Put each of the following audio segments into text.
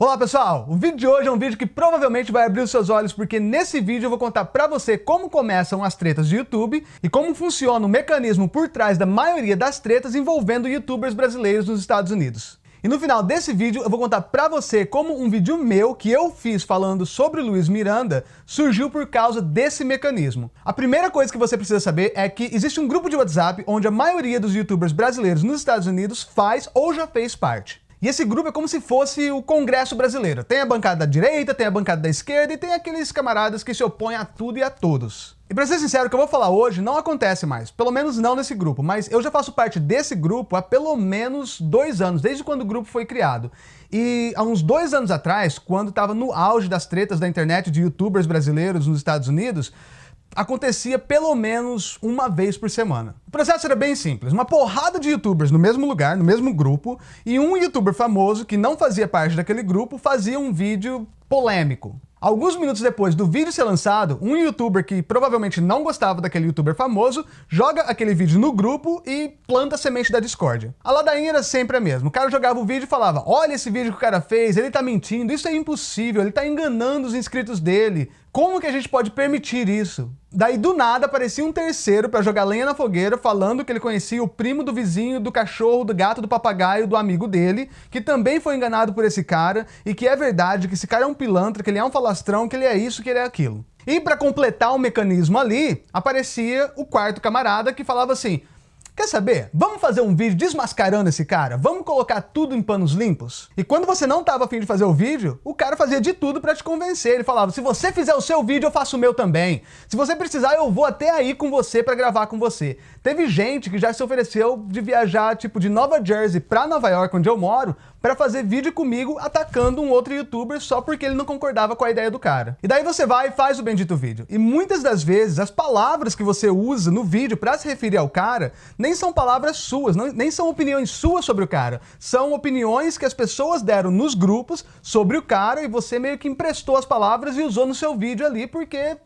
Olá pessoal, o vídeo de hoje é um vídeo que provavelmente vai abrir os seus olhos porque nesse vídeo eu vou contar pra você como começam as tretas de YouTube e como funciona o mecanismo por trás da maioria das tretas envolvendo youtubers brasileiros nos Estados Unidos. E no final desse vídeo eu vou contar pra você como um vídeo meu que eu fiz falando sobre Luiz Miranda surgiu por causa desse mecanismo. A primeira coisa que você precisa saber é que existe um grupo de WhatsApp onde a maioria dos youtubers brasileiros nos Estados Unidos faz ou já fez parte. E esse grupo é como se fosse o Congresso brasileiro. Tem a bancada da direita, tem a bancada da esquerda e tem aqueles camaradas que se opõem a tudo e a todos. E pra ser sincero, o que eu vou falar hoje não acontece mais, pelo menos não nesse grupo, mas eu já faço parte desse grupo há pelo menos dois anos, desde quando o grupo foi criado. E há uns dois anos atrás, quando estava no auge das tretas da internet de youtubers brasileiros nos Estados Unidos, acontecia pelo menos uma vez por semana. O processo era bem simples, uma porrada de youtubers no mesmo lugar, no mesmo grupo, e um youtuber famoso que não fazia parte daquele grupo fazia um vídeo polêmico. Alguns minutos depois do vídeo ser lançado, um youtuber que provavelmente não gostava daquele youtuber famoso, joga aquele vídeo no grupo e planta a semente da discórdia. A ladainha era sempre a mesma. O cara jogava o vídeo e falava, olha esse vídeo que o cara fez, ele tá mentindo, isso é impossível, ele tá enganando os inscritos dele. Como que a gente pode permitir isso? Daí do nada aparecia um terceiro para jogar lenha na fogueira falando que ele conhecia o primo do vizinho, do cachorro, do gato, do papagaio, do amigo dele, que também foi enganado por esse cara e que é verdade que esse cara é um pilantra, que ele é um falastrão, que ele é isso, que ele é aquilo. E para completar o mecanismo ali, aparecia o quarto camarada que falava assim, Quer saber? Vamos fazer um vídeo desmascarando esse cara? Vamos colocar tudo em panos limpos? E quando você não estava afim de fazer o vídeo, o cara fazia de tudo para te convencer. Ele falava, se você fizer o seu vídeo, eu faço o meu também. Se você precisar, eu vou até aí com você para gravar com você. Teve gente que já se ofereceu de viajar, tipo, de Nova Jersey para Nova York, onde eu moro, para fazer vídeo comigo atacando um outro youtuber só porque ele não concordava com a ideia do cara. E daí você vai e faz o bendito vídeo. E muitas das vezes as palavras que você usa no vídeo para se referir ao cara nem são palavras suas, não, nem são opiniões suas sobre o cara. São opiniões que as pessoas deram nos grupos sobre o cara e você meio que emprestou as palavras e usou no seu vídeo ali porque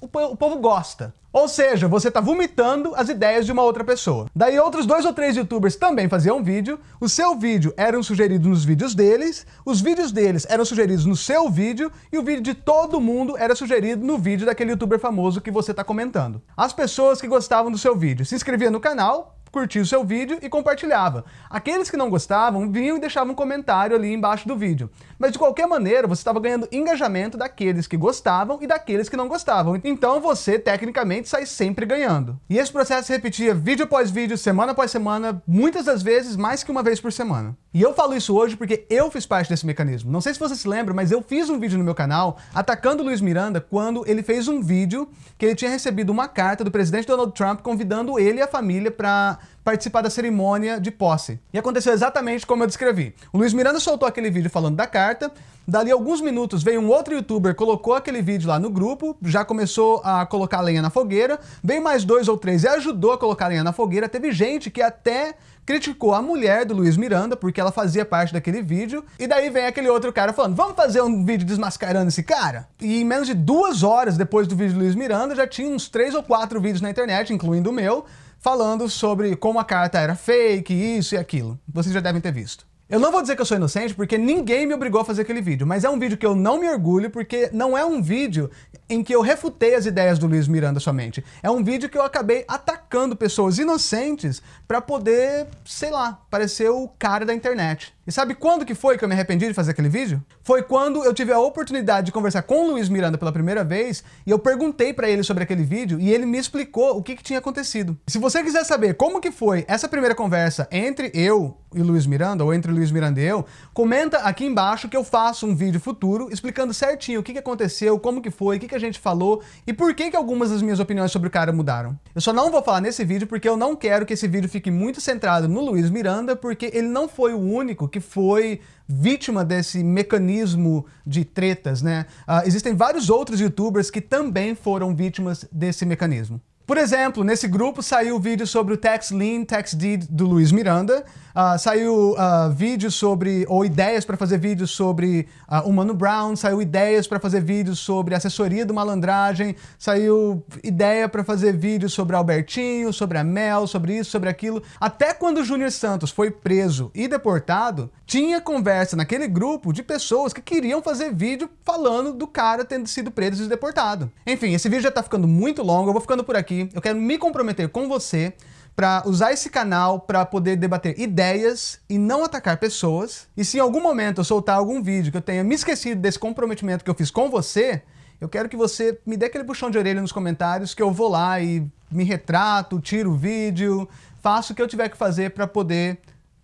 o, o povo gosta. Ou seja, você está vomitando as ideias de uma outra pessoa. Daí outros dois ou três youtubers também faziam vídeo, o seu vídeo eram sugeridos nos vídeos deles, os vídeos deles eram sugeridos no seu vídeo e o vídeo de todo mundo era sugerido no vídeo daquele youtuber famoso que você está comentando. As pessoas que gostavam do seu vídeo se inscreviam no canal, curtia o seu vídeo e compartilhava. Aqueles que não gostavam vinham e deixavam um comentário ali embaixo do vídeo. Mas de qualquer maneira, você estava ganhando engajamento daqueles que gostavam e daqueles que não gostavam. Então você, tecnicamente, sai sempre ganhando. E esse processo se repetia vídeo após vídeo, semana após semana, muitas das vezes mais que uma vez por semana. E eu falo isso hoje porque eu fiz parte desse mecanismo. Não sei se você se lembra, mas eu fiz um vídeo no meu canal atacando o Luiz Miranda quando ele fez um vídeo que ele tinha recebido uma carta do presidente Donald Trump convidando ele e a família para participar da cerimônia de posse. E aconteceu exatamente como eu descrevi. O Luiz Miranda soltou aquele vídeo falando da carta, dali alguns minutos veio um outro youtuber, colocou aquele vídeo lá no grupo, já começou a colocar lenha na fogueira, veio mais dois ou três e ajudou a colocar lenha na fogueira, teve gente que até criticou a mulher do Luiz Miranda, porque ela fazia parte daquele vídeo, e daí vem aquele outro cara falando, vamos fazer um vídeo desmascarando esse cara? E em menos de duas horas depois do vídeo do Luiz Miranda, já tinha uns três ou quatro vídeos na internet, incluindo o meu, falando sobre como a carta era fake, isso e aquilo. Vocês já devem ter visto. Eu não vou dizer que eu sou inocente porque ninguém me obrigou a fazer aquele vídeo, mas é um vídeo que eu não me orgulho porque não é um vídeo em que eu refutei as ideias do Luiz Miranda somente. É um vídeo que eu acabei atacando pessoas inocentes para poder, sei lá, parecer o cara da internet. E sabe quando que foi que eu me arrependi de fazer aquele vídeo? Foi quando eu tive a oportunidade de conversar com o Luiz Miranda pela primeira vez e eu perguntei para ele sobre aquele vídeo e ele me explicou o que, que tinha acontecido. Se você quiser saber como que foi essa primeira conversa entre eu e Luiz Miranda, ou entre Luiz Miranda e eu, comenta aqui embaixo que eu faço um vídeo futuro explicando certinho o que, que aconteceu, como que foi, o que, que a gente falou e por que, que algumas das minhas opiniões sobre o cara mudaram. Eu só não vou falar nesse vídeo porque eu não quero que esse vídeo fique muito centrado no Luiz Miranda, porque ele não foi o único que foi vítima desse mecanismo de tretas, né? Uh, existem vários outros youtubers que também foram vítimas desse mecanismo. Por exemplo, nesse grupo saiu vídeo sobre o Tax Lien, Tax Deed do Luiz Miranda, uh, saiu uh, vídeo sobre, ou ideias para fazer vídeos sobre uh, o Mano Brown, saiu ideias para fazer vídeos sobre assessoria do malandragem, saiu ideia para fazer vídeos sobre Albertinho, sobre a Mel, sobre isso, sobre aquilo. Até quando o Júnior Santos foi preso e deportado, tinha conversa naquele grupo de pessoas que queriam fazer vídeo falando do cara tendo sido preso e deportado. Enfim, esse vídeo já tá ficando muito longo, eu vou ficando por aqui aqui, eu quero me comprometer com você para usar esse canal para poder debater ideias e não atacar pessoas. E se em algum momento eu soltar algum vídeo que eu tenha me esquecido desse comprometimento que eu fiz com você, eu quero que você me dê aquele puxão de orelha nos comentários que eu vou lá e me retrato, tiro o vídeo, faço o que eu tiver que fazer para poder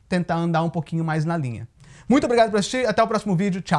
tentar andar um pouquinho mais na linha. Muito obrigado por assistir, até o próximo vídeo, tchau!